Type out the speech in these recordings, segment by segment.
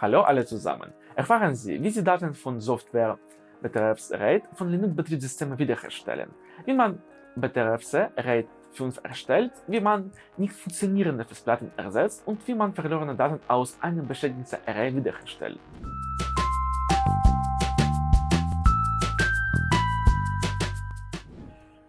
Hallo alle zusammen! Erfahren Sie, wie Sie Daten von Software betreffs RAID von Linux-Betriebssystemen wiederherstellen, wie man betreffs RAID 5 erstellt, wie man nicht funktionierende Festplatten ersetzt und wie man verlorene Daten aus einem beschädigten Array wiederherstellt.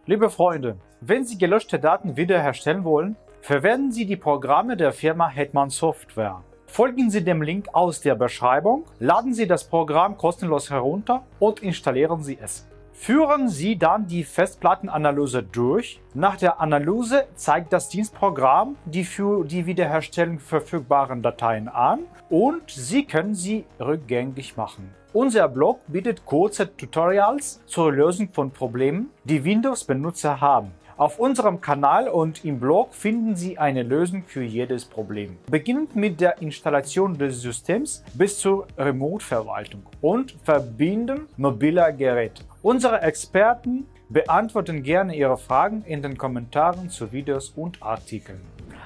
Liebe Freunde, wenn Sie gelöschte Daten wiederherstellen wollen, verwenden Sie die Programme der Firma Hetman Software. Folgen Sie dem Link aus der Beschreibung, laden Sie das Programm kostenlos herunter und installieren Sie es. Führen Sie dann die Festplattenanalyse durch. Nach der Analyse zeigt das Dienstprogramm die für die Wiederherstellung verfügbaren Dateien an und Sie können sie rückgängig machen. Unser Blog bietet kurze Tutorials zur Lösung von Problemen, die Windows-Benutzer haben. Auf unserem Kanal und im Blog finden Sie eine Lösung für jedes Problem. Beginnend mit der Installation des Systems bis zur Remote-Verwaltung und Verbinden mobiler Geräte. Unsere Experten beantworten gerne Ihre Fragen in den Kommentaren zu Videos und Artikeln.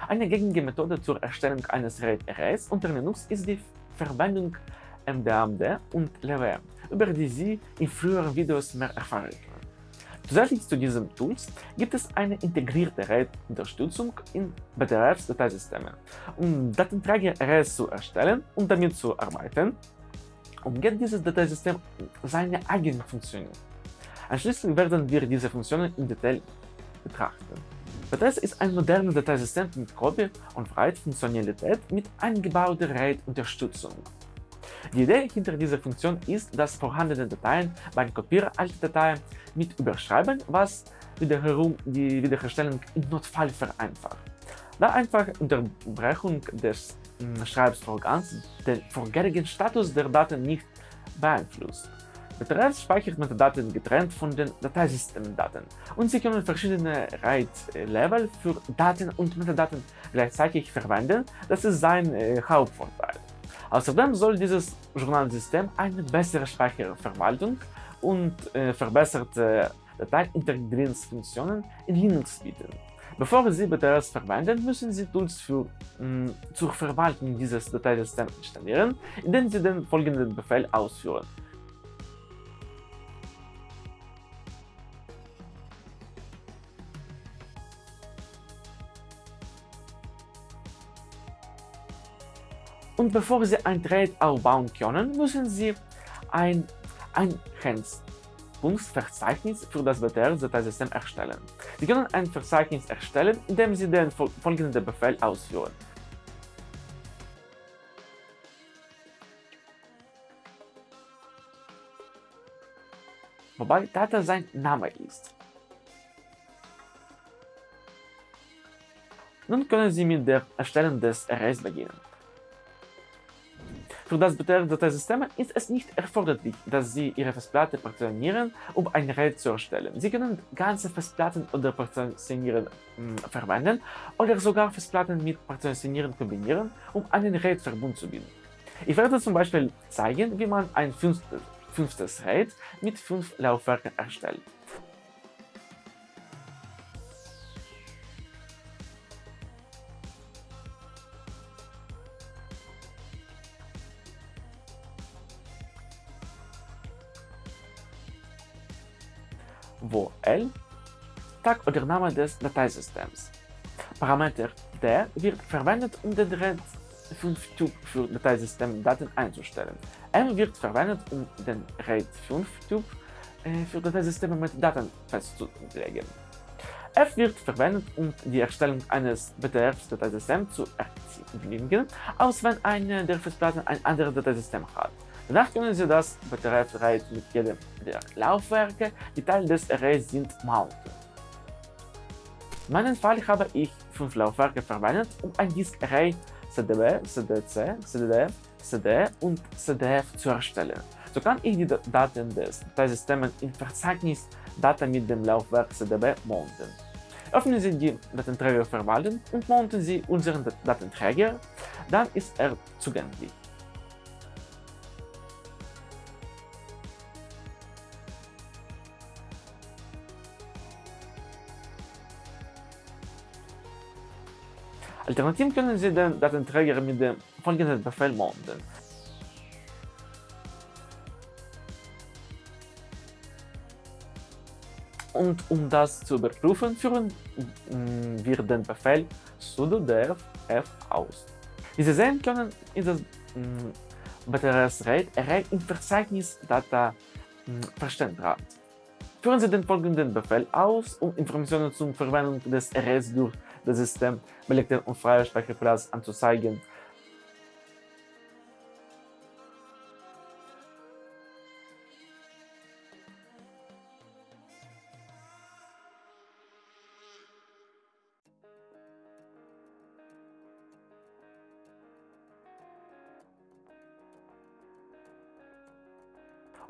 Eine gängige Methode zur Erstellung eines RAID-Arrays unter Linux ist die Verwendung MDAMD und LVM, über die Sie in früheren Videos mehr erfahren. Zusätzlich zu diesen Tools gibt es eine integrierte RAID-Unterstützung in Betriebsdateisystemen. Um Datenträger-Arrays zu erstellen und damit zu arbeiten, umgeht dieses Dateisystem seine eigenen Funktionen. Anschließend werden wir diese Funktionen im Detail betrachten. BTS ist ein modernes Dateisystem mit Copy- und Write-Funktionalität mit eingebauter RAID-Unterstützung. Die Idee hinter dieser Funktion ist, dass vorhandene Dateien beim Kopieren alter Dateien mit überschreiben, was wiederum die Wiederherstellung im Notfall vereinfacht. Da einfach Unterbrechung des hm, Schreibvorgangs den vorherigen Status der Daten nicht beeinflusst. Betreffs speichert Metadaten getrennt von den Dateisystemdaten und Sie können verschiedene RAID-Level für Daten und Metadaten gleichzeitig verwenden, das ist sein äh, Hauptvorteil. Außerdem soll dieses Journalsystem eine bessere Speicherverwaltung und äh, verbesserte Dateiintegrierungsfunktionen in Linux bieten. Bevor Sie BTRs verwenden, müssen Sie Tools für, mh, zur Verwaltung dieses Dateisystems installieren, indem Sie den folgenden Befehl ausführen. Und bevor Sie ein Trade aufbauen können, müssen Sie ein Einheitspunktverzeichnis für das BTR-Dateisystem erstellen. Sie können ein Verzeichnis erstellen, indem Sie den folgenden Befehl ausführen. wobei Data sein Name ist. Nun können Sie mit der Erstellung des Arrays beginnen. Für das Dateisystem ist es nicht erforderlich, dass Sie Ihre Festplatte partitionieren, um ein RAID zu erstellen. Sie können ganze Festplatten oder Partitionieren hm, verwenden oder sogar Festplatten mit Partitionieren kombinieren, um einen RAID-Verbund zu bilden. Ich werde zum Beispiel zeigen, wie man ein fünftes RAID mit fünf Laufwerken erstellt. Wo L Tag oder Name des Dateisystems. Parameter D wird verwendet, um den RAID 5-Typ für Dateisystemdaten einzustellen. M wird verwendet, um den RAID 5-Typ äh, für Dateisysteme mit Daten festzulegen. F wird verwendet, um die Erstellung eines BTF-Dateisystems zu erzielen, aus wenn eine der Festplatten ein anderes Dateisystem hat. Danach können Sie das Batteriearray mit jedem der Laufwerke, die Teile des Arrays sind, mounten. In meinem Fall habe ich fünf Laufwerke verwendet, um ein Disk-Array CDB, CDC, CDD, CD und CDF zu erstellen. So kann ich die Daten des Dateisystems im Verzeichnis Data mit dem Laufwerk CDB mounten. Öffnen Sie die Datenträgerverwaltung und mounten Sie unseren Datenträger, dann ist er zugänglich. Alternativ können Sie den Datenträger mit dem folgenden Befehl mounten. Und um das zu überprüfen, führen mm, wir den Befehl sudo df aus. Wie Sie sehen können, ist das BTRS-RAID-Array im Verzeichnis Data mm, Verständrat. Führen Sie den folgenden Befehl aus, um Informationen zur Verwendung des Arrays durch das System belegte und freie Speicherplatz anzuzeigen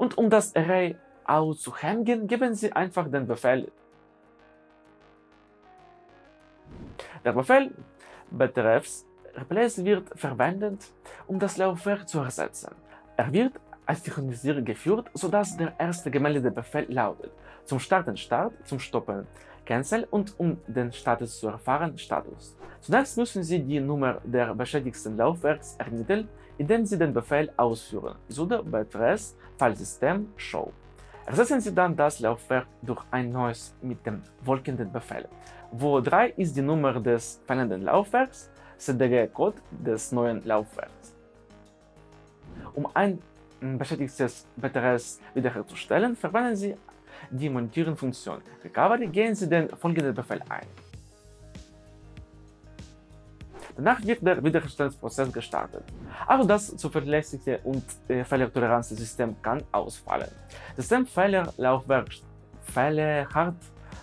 Und um das Array auszuhängen, geben Sie einfach den Befehl. Der Befehl betreffs replace wird verwendet, um das Laufwerk zu ersetzen. Er wird als Synchronisierer geführt, sodass der erste gemeldete Befehl lautet zum Starten Start, zum Stoppen Cancel und um den Status zu erfahren Status. Zunächst müssen Sie die Nummer der beschädigten Laufwerks ermitteln, indem Sie den Befehl ausführen sudo btress Filesystem show. Ersetzen Sie dann das Laufwerk durch ein neues mit dem folgenden Befehl. Wo 3 ist die Nummer des fehlenden Laufwerks, CDG-Code des neuen Laufwerks. Um ein beschädigtes BTRS wiederherzustellen, verwenden Sie die Montieren-Funktion Recovery gehen Sie den folgenden Befehl ein. Danach wird der Wiederherstellungsprozess gestartet. Auch das zuverlässige und äh, fehlertolerante System kann ausfallen. Systemfehler,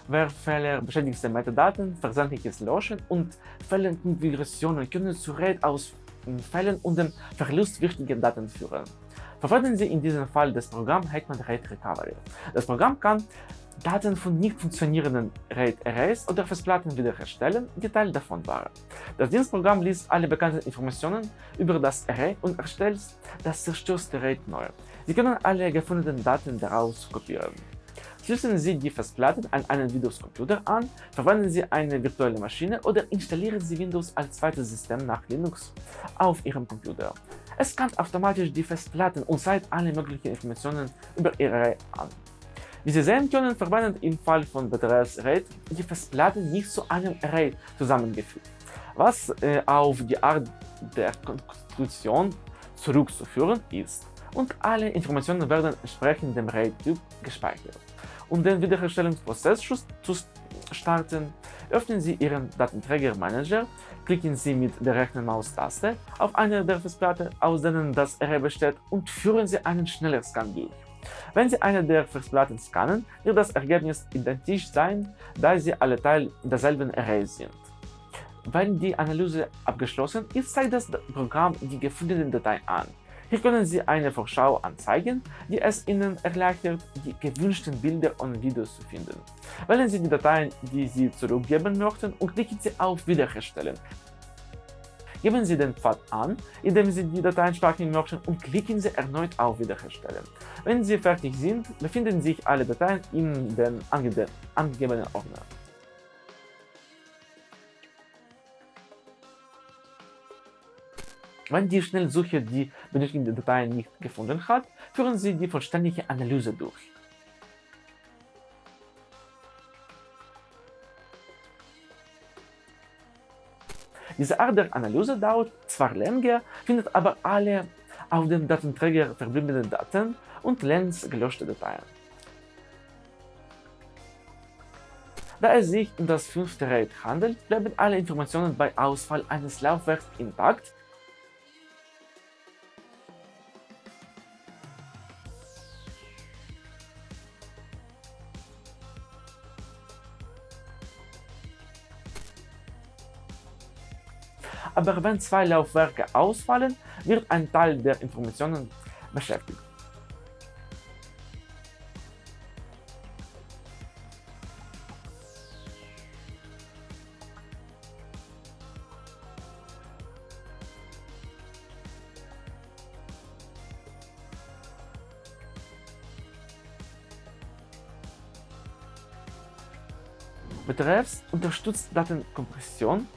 Laufwerkfehler, Hardwarefehler, beschädigte Metadaten, versandliches Löschen und Fehlerkonfigurationen können zu RAID-Ausfällen und dem Verlust wichtiger Daten führen. Verwenden Sie in diesem Fall das Programm Hetman RAID Recovery. Das Programm kann Daten von nicht funktionierenden RAID-Arrays oder Festplatten wiederherstellen, die Teil davon waren. Das Dienstprogramm liest alle bekannten Informationen über das Array und erstellt das zerstörte RAID neu. Sie können alle gefundenen Daten daraus kopieren. Schließen Sie die Festplatten an einen Windows-Computer an, verwenden Sie eine virtuelle Maschine oder installieren Sie Windows als zweites System nach Linux auf Ihrem Computer. Es scannt automatisch die Festplatten und zeigt alle möglichen Informationen über Ihr Array an. Wie Sie sehen können, verwendet im Fall von BTRS RAID die Festplatten nicht zu einem Array zusammengefügt, was äh, auf die Art der Konstruktion zurückzuführen ist und alle Informationen werden entsprechend dem RAID-Typ gespeichert. Um den Wiederherstellungsprozess zu starten, öffnen Sie Ihren Datenträger-Manager, klicken Sie mit der rechten Maustaste auf eine der Festplatten, aus denen das Array besteht und führen Sie einen Schnellerscan durch. Wenn Sie eine der Festplatten scannen, wird das Ergebnis identisch sein, da sie alle Teil derselben Array sind. Wenn die Analyse abgeschlossen ist, zeigt das Programm die gefundenen Dateien an. Hier können Sie eine Vorschau anzeigen, die es Ihnen erleichtert, die gewünschten Bilder und Videos zu finden. Wählen Sie die Dateien, die Sie zurückgeben möchten und klicken Sie auf Wiederherstellen. Geben Sie den Pfad an, indem Sie die Dateien speichern möchten und klicken Sie erneut auf Wiederherstellen. Wenn Sie fertig sind, befinden sich alle Dateien in den angegebenen Ordner. Wenn die Schnellsuche die benötigten Dateien nicht gefunden hat, führen Sie die vollständige Analyse durch. Diese Art der Analyse dauert zwar länger, findet aber alle auf dem Datenträger verbliebenen Daten und längst gelöschte Dateien. Da es sich um das fünfte RAID handelt, bleiben alle Informationen bei Ausfall eines Laufwerks intakt aber wenn zwei Laufwerke ausfallen, wird ein Teil der Informationen beschäftigt. Betreffs unterstützt Datenkompression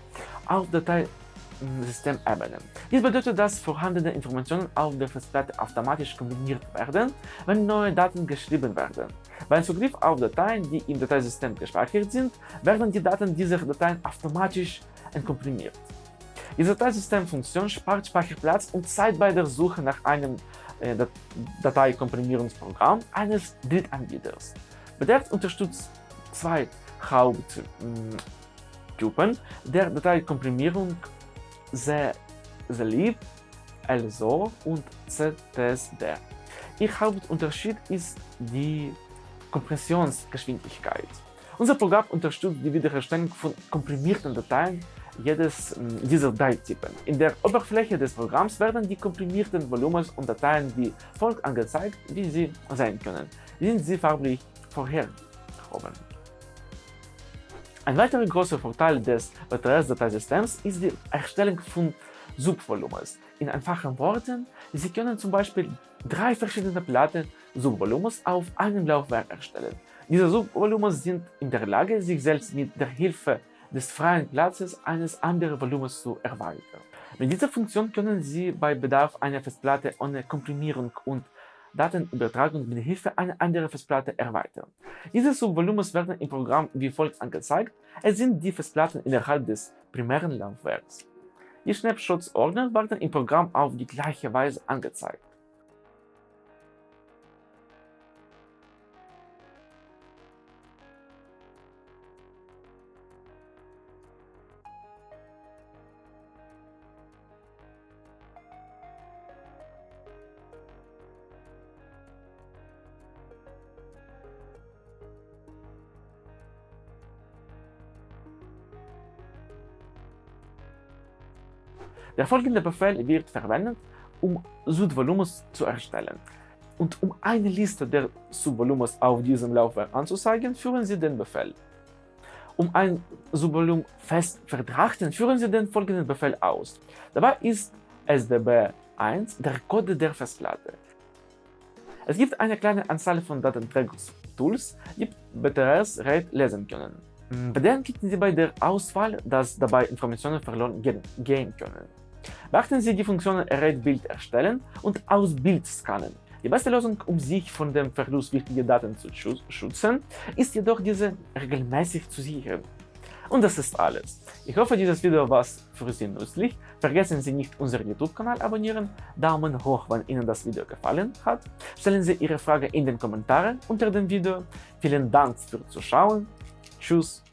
auf Datei Systemebene. Dies bedeutet, dass vorhandene Informationen auf der Festplatte automatisch kombiniert werden, wenn neue Daten geschrieben werden. Beim Zugriff auf Dateien, die im Dateisystem gespeichert sind, werden die Daten dieser Dateien automatisch entkomprimiert. Die Dateisystemfunktion spart Speicherplatz und Zeit bei der Suche nach einem äh, Dateikomprimierungsprogramm eines Drittanbieters. Bedert unterstützt zwei Haupttypen der Dateikomprimierung ZLib, LSO und ZTSD. Ihr Hauptunterschied ist die Kompressionsgeschwindigkeit. Unser Programm unterstützt die Wiederherstellung von komprimierten Dateien jedes dieser Datetypen. In der Oberfläche des Programms werden die komprimierten Volumens und Dateien wie folgt angezeigt, wie sie sein können. Sind sie farblich vorhergehoben. Ein weiterer großer Vorteil des BTS-Dateisystems ist die Erstellung von Subvolumens. In einfachen Worten, Sie können zum Beispiel drei verschiedene Platten Subvolumens auf einem Laufwerk erstellen. Diese Subvolumens sind in der Lage, sich selbst mit der Hilfe des freien Platzes eines anderen Volumens zu erweitern. Mit dieser Funktion können Sie bei Bedarf eine Festplatte ohne Komprimierung und Datenübertragung mit Hilfe einer anderen Festplatte erweitern. Diese Subvolumens werden im Programm wie folgt angezeigt. Es sind die Festplatten innerhalb des primären Laufwerks. Die Snapshots-Ordner werden im Programm auf die gleiche Weise angezeigt. Der folgende Befehl wird verwendet, um Subvolumens zu erstellen. Und um eine Liste der Subvolumens auf diesem Laufwerk anzuzeigen, führen Sie den Befehl. Um ein Subvolum fest verdrachten, führen Sie den folgenden Befehl aus. Dabei ist SDB1 der Code der Festplatte. Es gibt eine kleine Anzahl von Datenträgungstools, die BTRS-RAID lesen können. Bedenken Sie bei der Auswahl, dass dabei Informationen verloren gehen können. Beachten Sie die Funktionen RAID-Bild erstellen und aus Bild scannen. Die beste Lösung, um sich von dem Verlust wichtiger Daten zu schützen, ist jedoch diese regelmäßig zu sichern. Und das ist alles. Ich hoffe, dieses Video war für Sie nützlich. Vergessen Sie nicht, unseren YouTube-Kanal abonnieren, Daumen hoch, wenn Ihnen das Video gefallen hat. Stellen Sie Ihre Frage in den Kommentaren unter dem Video. Vielen Dank fürs Zuschauen. Tschüss.